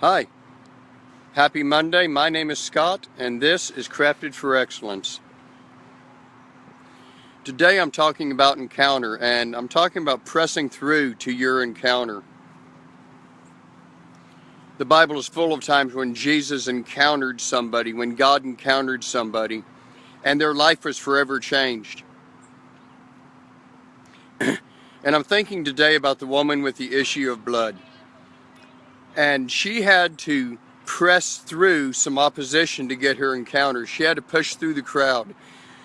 Hi. Happy Monday. My name is Scott and this is Crafted for Excellence. Today I'm talking about encounter and I'm talking about pressing through to your encounter. The Bible is full of times when Jesus encountered somebody, when God encountered somebody, and their life was forever changed. and I'm thinking today about the woman with the issue of blood and she had to press through some opposition to get her encounter. She had to push through the crowd.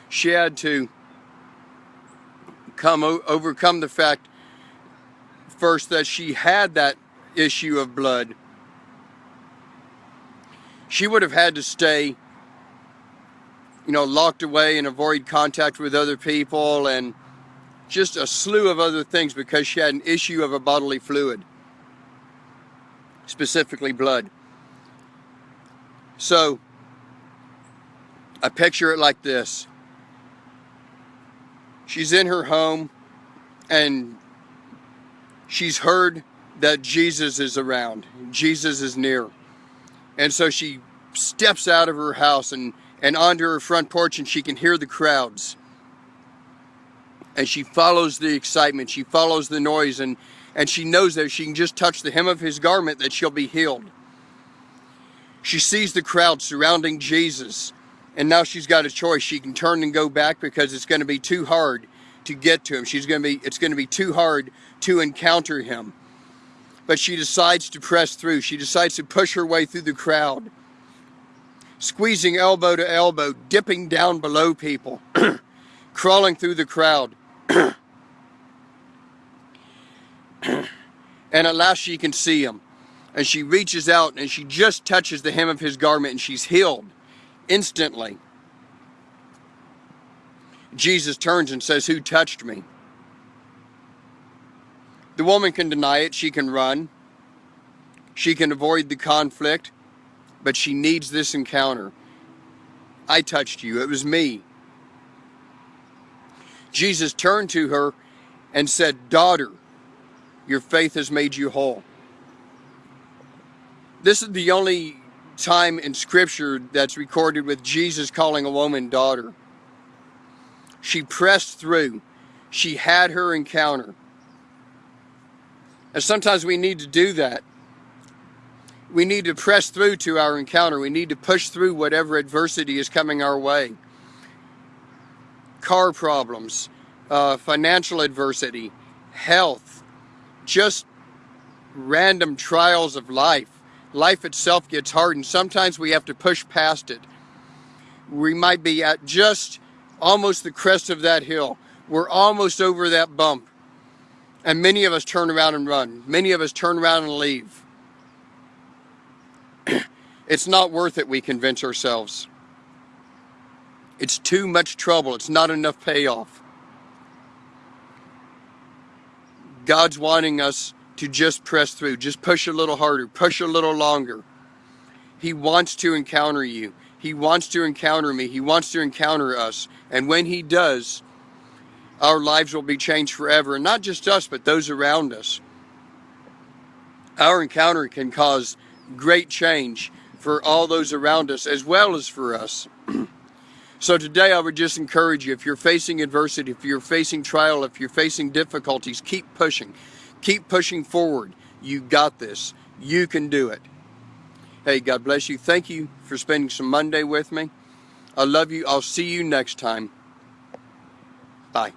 She had to come overcome the fact first that she had that issue of blood. She would have had to stay you know, locked away and avoid contact with other people and just a slew of other things because she had an issue of a bodily fluid specifically blood. So, I picture it like this. She's in her home and she's heard that Jesus is around. Jesus is near. And so she steps out of her house and, and onto her front porch and she can hear the crowds. And she follows the excitement. She follows the noise and and she knows that if she can just touch the hem of his garment that she'll be healed. She sees the crowd surrounding Jesus and now she's got a choice. She can turn and go back because it's going to be too hard to get to him. She's going to be it's going to be too hard to encounter him. But she decides to press through. She decides to push her way through the crowd. Squeezing elbow to elbow, dipping down below people, crawling through the crowd. and at last she can see him. And she reaches out and she just touches the hem of his garment and she's healed instantly. Jesus turns and says, Who touched me? The woman can deny it. She can run. She can avoid the conflict. But she needs this encounter. I touched you. It was me. Jesus turned to her and said, Daughter, your faith has made you whole. This is the only time in scripture that's recorded with Jesus calling a woman daughter. She pressed through. She had her encounter. And sometimes we need to do that. We need to press through to our encounter. We need to push through whatever adversity is coming our way. Car problems, uh, financial adversity, health, just random trials of life. Life itself gets hard and sometimes we have to push past it. We might be at just almost the crest of that hill. We're almost over that bump. And many of us turn around and run. Many of us turn around and leave. it's not worth it, we convince ourselves. It's too much trouble. It's not enough payoff. God's wanting us to just press through, just push a little harder, push a little longer. He wants to encounter you. He wants to encounter me. He wants to encounter us. And when he does, our lives will be changed forever. And not just us, but those around us. Our encounter can cause great change for all those around us as well as for us. So today I would just encourage you, if you're facing adversity, if you're facing trial, if you're facing difficulties, keep pushing. Keep pushing forward. You got this. You can do it. Hey, God bless you. Thank you for spending some Monday with me. I love you. I'll see you next time. Bye.